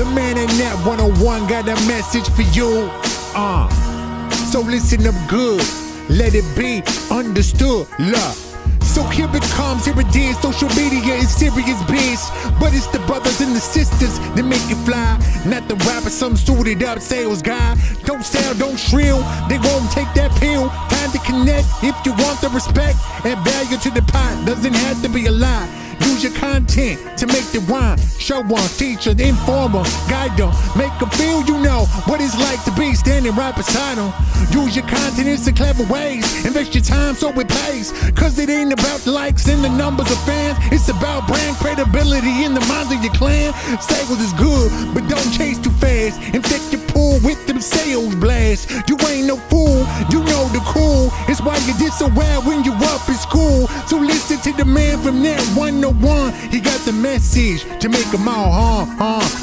The man in that 101 got a message for you. Uh. So listen up good. Let it be understood. Love. So here it comes, here it is. Social media is serious biz. But it's the brothers and the sisters that make it fly. Not the rapper, some suited up sales guy. Don't sell, don't shrill. They won't take that pill. Time to connect if you want the respect and value to the pot. Doesn't have to be a lie. Use your content to make the rhyme. Show one, teacher, informer, guide them. Make them feel you know what it's like to be standing right beside them. Use your content in some clever ways. Invest your time so it pays. Cause it ain't about the likes and the numbers of fans. It's about brand credibility in the minds of your clan. Sales is good, but don't chase too fast. And them sales blast. You ain't no fool, you know the cool. It's why you did so well when you up in school. So listen to the man from that 101. He got the message to make them all, huh, huh.